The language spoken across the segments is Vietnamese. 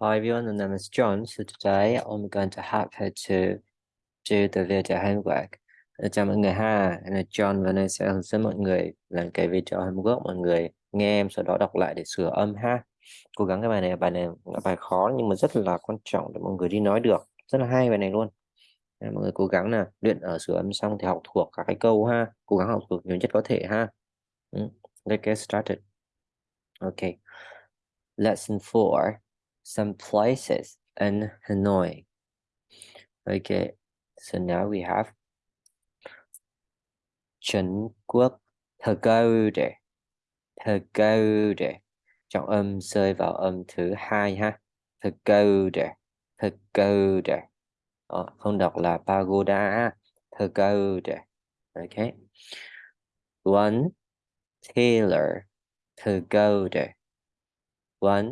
Hi everyone, my name is John. So today I'm going to help her to do the video homework. Chào mọi người ha, em là John và nay sẽ hướng dẫn mọi người làm cái video homework mọi người nghe em sau đó đọc lại để sửa âm ha. Cố gắng cái bài này bài này là bài khó nhưng mà rất là quan trọng để mọi người đi nói được. Rất là hay bài này luôn. Mọi người cố gắng là luyện ở sửa âm xong thì học thuộc các cái câu ha. Cố gắng học thuộc nhiều nhất có thể ha. Ừ, let's get started. Okay. Lesson 4. Some places in Hanoi. Okay. So now we have Trần Quốc Pagoda. Pagoda. Trọng âm rơi vào âm thứ hai ha. Pagoda. Pagoda. Ờ, không đọc là pagoda. Pagoda. Okay. One Taylor Pagoda. One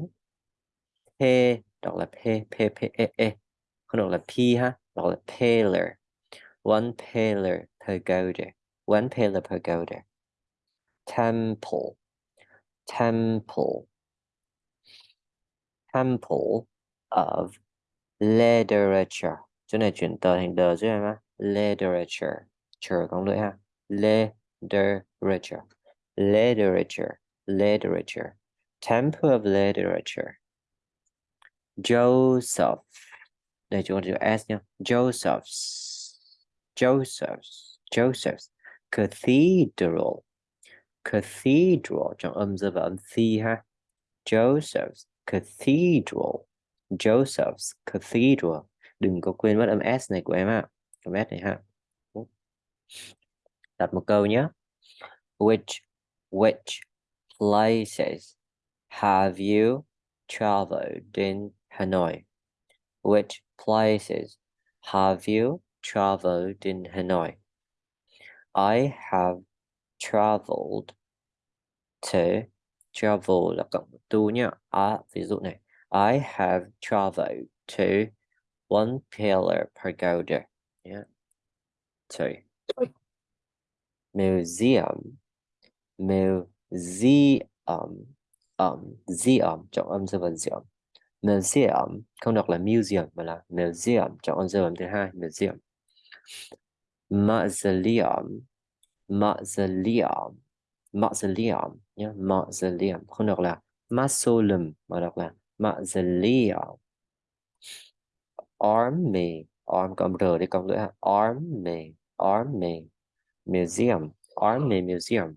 đọc là p p p e e không đọc là p ha đọc là paler, One paler pagoda. One paler pagoda. Temple. Temple. Temple of literature. Chỗ này chuyển tờ thành đờ chứ em á. Literature. Chờ con lưỡi ha. Literature. Literature. Literature. Temple of literature. Joseph. Đây chúng ta chữ S nhá. Joseph's. Joseph's. Joseph's. Cathedral. Cathedral trong âm dơ và âm thi ha. Joseph's Cathedral. Joseph's Cathedral. Đừng có quên mất âm S này của em ạ. Âm S này ha. Đặt một câu nhé. Which which places have you traveled in Hanoi? Which places have you traveled in Hanoi? I have traveled to travel là cộng tu nhá. À, ví dụ này. I have traveled to one pillar pagoda. Yeah. So museum museum um, museum trọng âm museum museum không đọc là museum mà là museum chọn con rơi thứ hai museum mausoleum mausoleum mausoleum nhé mausoleum không đọc là mausoleum mà đọc là mausoleum. Army, arm cộng r đi cộng lưỡi ha. Army army, museum army museum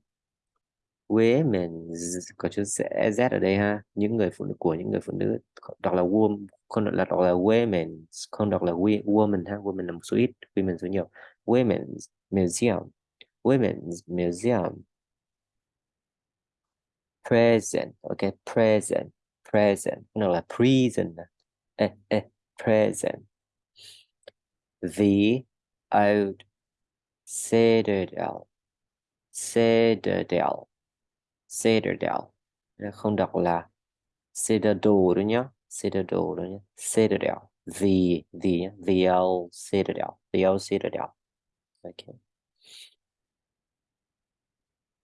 women có chữ z ở đây ha. Những người phụ nữ của những người phụ nữ đọc là woman không đọc là đọc là women không đọc là we, woman ha. Women là một số ít women số nhiều. Women's museum women's museum. Present ok present present. Nó là prison eh, eh, present. The old citadel citadel citadel không đọc là citadel đó nhá. Citadel đó nhá. Citadel the the the old citadel the old citadel okay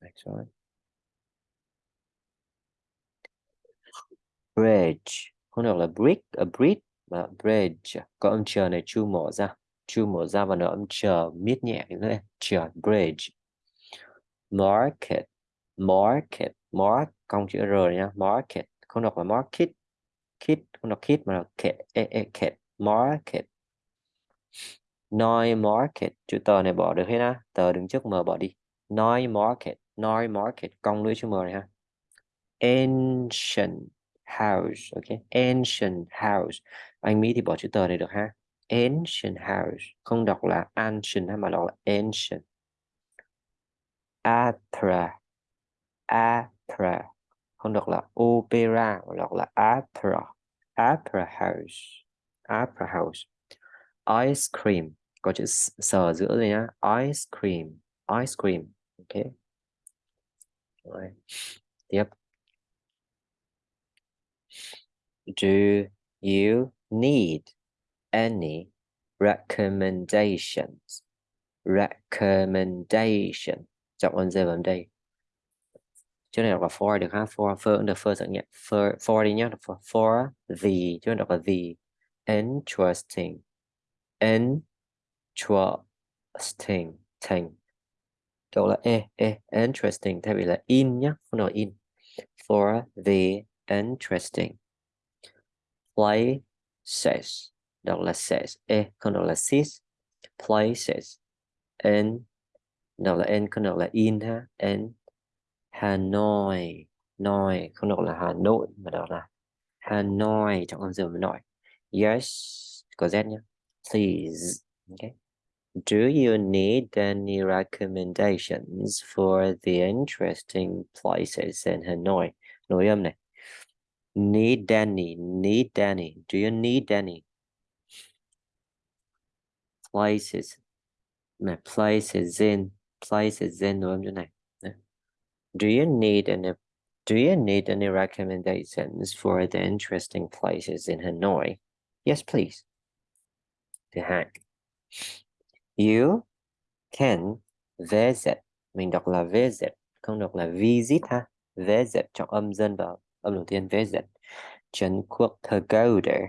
next one. Bridge. Không đọc là brick, a bridge mà bridge. Có âm chờ này, chu mở ra. Chu mở ra và nó âm chờ miết nhẹ nữa. Chờ, bridge. Market market mark công chữ r nha. Market không đọc là market. Kit không đọc kit mà là kit e, e, kit market. Noi market. Chữ tờ này bỏ được hết á. Tờ đứng trước m bỏ đi. Noi market noi market. Cong lưỡi chữ m này ha. Ancient house ok. Ancient house. Anh Mỹ thì bỏ chữ tờ này được ha. Ancient house. Không đọc là ancient mà đọc là ancient. Atra opera. Không đọc là opera, mà đọc là opera. Opera house. Opera house. Ice cream. Có chữ sờ giữa đây nhá. Ice cream. Ice cream. Ok. Rồi. Tiếp. Do you need any recommendations? Recommendation trọng âm rơi vào đây chứ này đọc là for được ha for for được first nhé for for đi nhé for, for the này đọc là the interesting interesting thing đọc là e e interesting thay vì là in nhé không nói in. For the interesting places đọc là says e không đọc là sis places and đọc là n không đọc là in ha and Hanoi Noi không đọc là Hà Nội mà đọc là Hanoi trong âm dương nội yes có z nhé please okay Do you need any recommendations for the interesting places in Hanoi? Nội âm này. Need any, need any. Do you need any places? Mà places in, places in nội âm chỗ này. Do you need any do you need any recommendations for the interesting places in Hanoi? Yes, please. The hack. You can visit. Mình đọc là visit, không đọc là visit ha. Visit trong âm dân vào âm đầu tiên visit. Trấn quốc Pagoda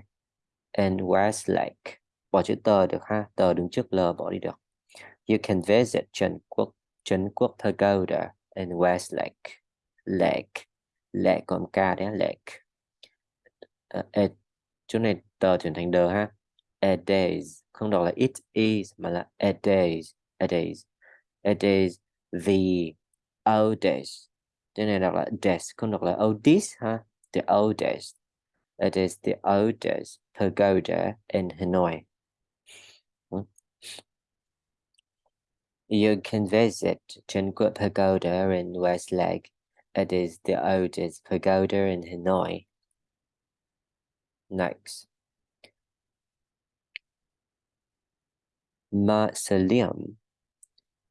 and Westlake. Bỏ chữ tờ được ha. Tờ đứng trước L bỏ đi được. You can visit Trấn quốc Trấn quốc Pagoda and West Lake. Lake Lake còn K đấy lake. Uh, at, chỗ này tờ chuyển thành đờ ha. A days. Không đọc là it is mà là a days. A days. A days. The oldest. Chỗ này đọc là days. Không đọc là oldest ha. The oldest. It is the oldest pagoda in Hanoi. You can visit Chunquet Pagoda in West Lake. It is the oldest pagoda in Hanoi. Next. Mausoleum.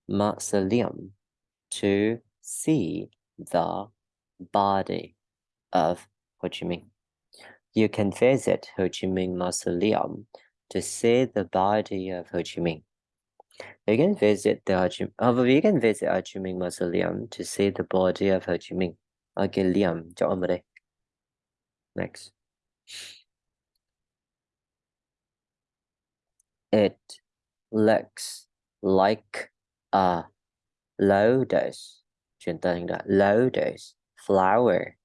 Mausoleum. To see the body of Ho Chi Minh. You can visit Ho Chi Minh Mausoleum to see the body of Ho Chi Minh. You can visit the However, you can visit Ho Chi Minh Mausoleum to see the body of Ho Chi Minh. Ok, liam cho. Next. It looks like a lotus. Chuyển từ lotus flower.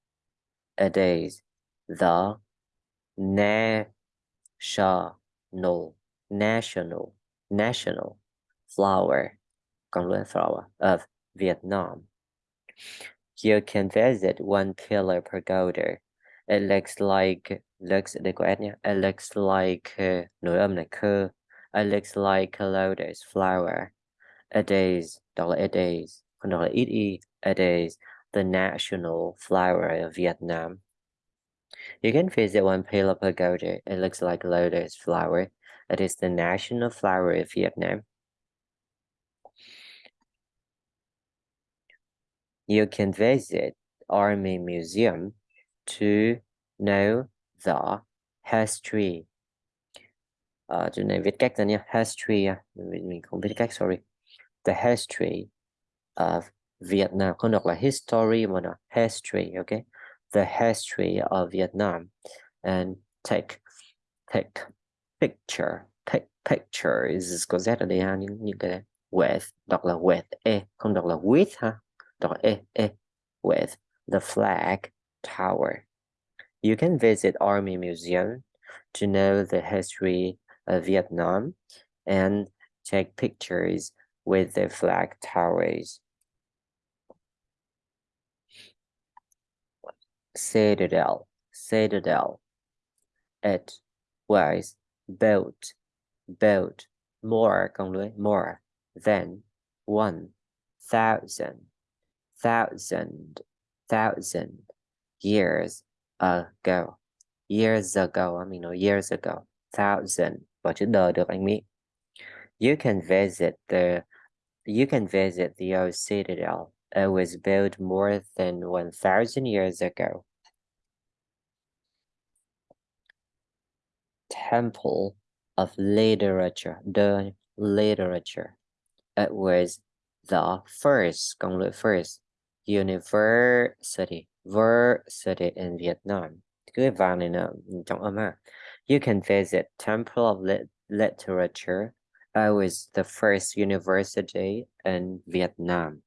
It is the national national national flower, Gongluan flower of Vietnam. You can visit one pillar pagoda. It looks like looks nhé. It looks like uh. It looks like a lotus flower. It is it is. It is. The national flower of Vietnam. You can visit one pillar pagoda. It looks like lotus flower. It is the national flower of Vietnam. You can visit Army Museum to know the history. À, chỗ này viết cách ra nhé. History, à. mình, mình không biết cách, sorry. The history of Vietnam. Không đọc là history mà là history, okay? The history of Vietnam. And take, take picture, take pictures. Có Z ở đây ha, những, những cái with, đọc là with, e, không đọc là with ha. E, e, eh, eh, with the flag tower. You can visit Army Museum to know the history of Vietnam and take pictures with the flag towers. Citadel, Citadel. It was built, built more, more than one thousand thousand, years ago. Years ago, I mean, no, years ago. Thousand, bỏ chữ đờ được anh Mỹ. You can visit the you can visit the old citadel. It was built more than 1,000 years ago. Temple of Literature, the literature. It was the first, công lược first, university. University in Vietnam. Ha um, you can visit temple of Lit literature. I was the first university in Vietnam.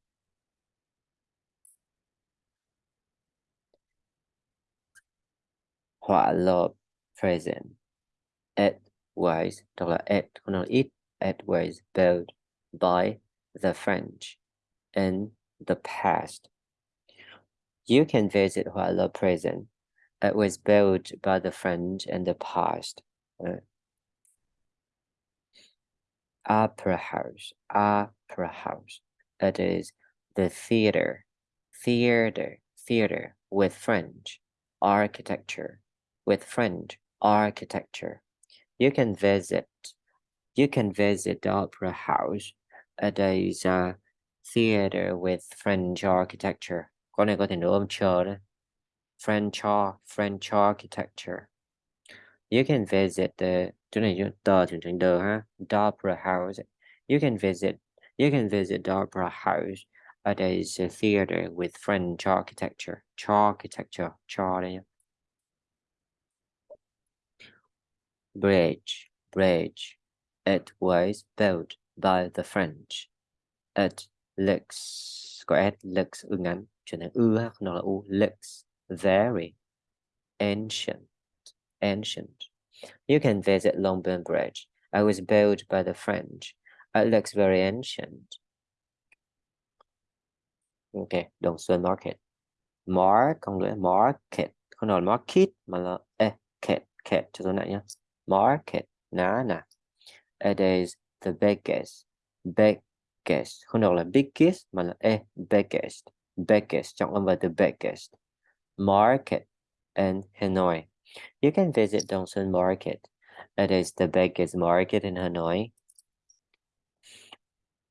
Họa present it was it was built by the French in the past you can visit họa Prison. it was built by the French in the past uh, opera house opera house it is the theater theater theater with French architecture with French architecture. You can visit you can visit the opera house. It is a theater with French architecture. Con này có thể nấu âm chờ đấy. French French architecture. You can visit the chỗ này tờ thường thường đờ ha. The opera house. You can visit you can visit the opera house. It is a theater with French architecture. Architecture. Cha đây bridge, bridge. It was built by the French. It looks, có s looks ư ngắn, chuyển thành ư ha, nó là u, looks very ancient, ancient. You can visit Longbourn Bridge. It was built by the French. It looks very ancient. Ok, Đồng Xuân Market. Mark, con lưỡi market, không nói market mà là e, ket, ket cho tôi lại market Nana. It is the biggest, biggest, không đọc là biggest mà là e, biggest, biggest trọng âm từ biggest market in Hanoi. You can visit Dongsun Market. It is the biggest market in Hanoi.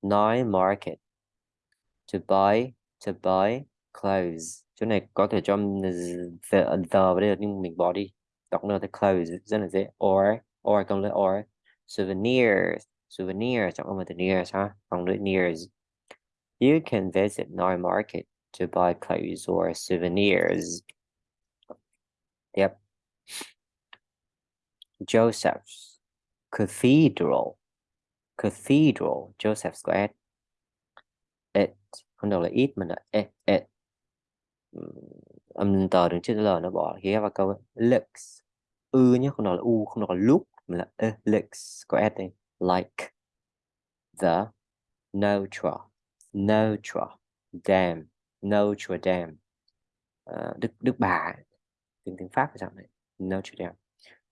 Nine Market. To buy, to buy clothes. Chỗ này có thể cho the, the vào đây nhưng mình bỏ đi. đọc nó the clothes rất là dễ or or cộng là or souvenirs souvenir trong âm từ nears ha cộng với nears. You can visit Noi Market to buy clothes or souvenirs. Yep. Joseph's Cathedral. Cathedral. Joseph's có S it. Không đâu là ít mà là it, it âm tờ đứng trước l nó bỏ ghé vào câu looks ư nhé không nói là u không nói là look mà là uh, looks có s đây. Like the Notre Notre Dame Notre Dame uh, Đức Đức Bà tiếng tiếng Pháp là sao này? Notre Dame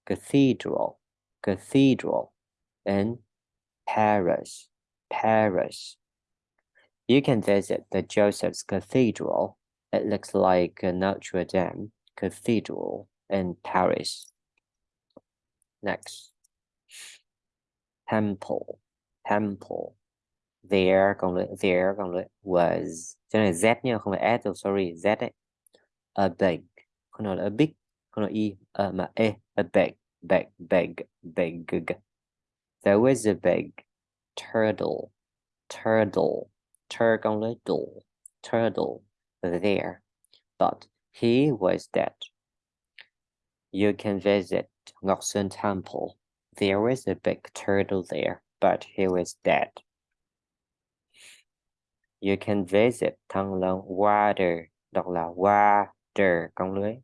Cathedral Cathedral in Paris Paris. You can visit the Joseph's Cathedral. It looks like Notre Dame Cathedral in Paris. Next, temple, temple. There, lưỡi, there, was. Cho này Z nha, không phải S sorry, Z đấy. A big, không nói là a big, không nói Y, uh, mà E, a big, big, big, big. There was a big turtle, turtle, tur turtle there, but he was dead. You can visit Ngoksun Temple. There was a big turtle there, but he was dead. You can visit Thăng Long Water, đọc là water, con lưới,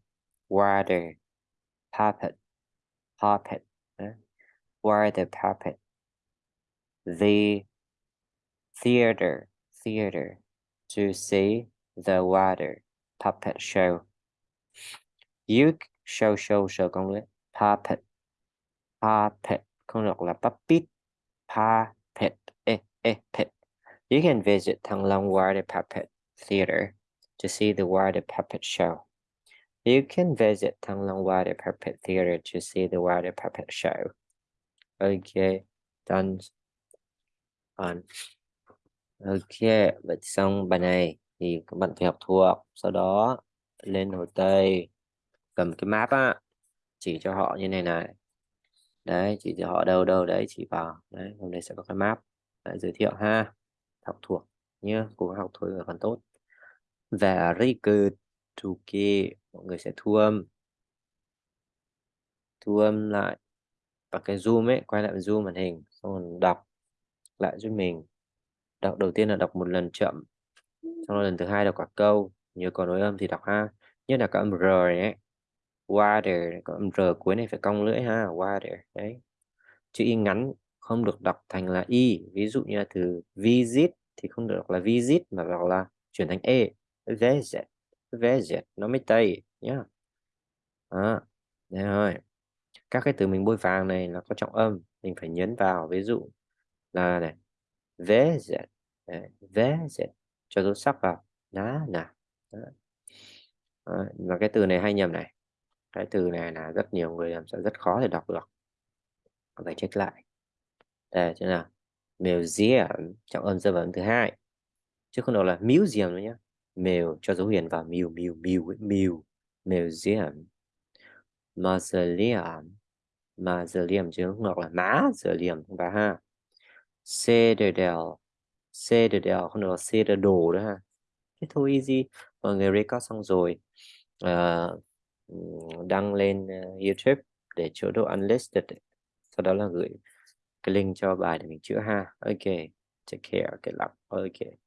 water, puppet, puppet, eh? water puppet, the theater, theater, to see the water puppet show. You show show show con lưới puppet puppet không đọc là puppet puppet eh, eh, pet. You can visit Thăng Long Water Puppet Theater to see the water puppet show. You can visit Thăng Long Water Puppet Theater to see the water puppet show. Okay, done. On. Ok, vậy xong bài này thì các bạn phải học thuộc sau đó lên hồ tây cầm cái map á chỉ cho họ như này này đấy chỉ cho họ đâu đâu đấy chỉ vào. Đấy hôm nay sẽ có cái map. Đấy, giới thiệu ha. Học thuộc nhé cố gắng học thôi là còn tốt. Very good okay mọi người sẽ thu âm. Thu âm lại. Và cái zoom ấy quay lại zoom màn hình xong rồi đọc lại giúp mình. Đọc đầu tiên là đọc một lần chậm xong rồi lần thứ hai đọc cả câu. Nhớ có nối âm thì đọc ha. Nhất là các âm r ấy water, có âm r cuối này phải cong lưỡi ha, water, đấy. Chữ y ngắn không được đọc thành là y, ví dụ như là từ visit thì không được đọc là visit mà đọc là chuyển thành e visit visit, nó mới tây, nhá. Đó đấy rồi. Các cái từ mình bôi vàng này là có trọng âm, mình phải nhấn vào, ví dụ là này, visit visit, cho dấu sắc vào. Đó nè và cái từ này hay nhầm này cái từ này là rất nhiều người làm sẽ rất khó để đọc được. Phải check lại. Đây thế nào? Museum trọng âm rơi vấn thứ hai. Chứ không đâu là museum nữa nhé mèo cho dấu hiền vào mèo mèo mèo mèo museum. Mausoleum. Mausoleum chứ không đọc là má mausoleum và ha. Citadel. Citadel không được là citadel đó ha. Thế thôi easy. Mọi người record xong rồi. Uh, đăng lên ờ, YouTube để chỗ độ unlisted sau đó là gửi cái link cho bài để mình chữa ha. Ok, take care cái lọc ok.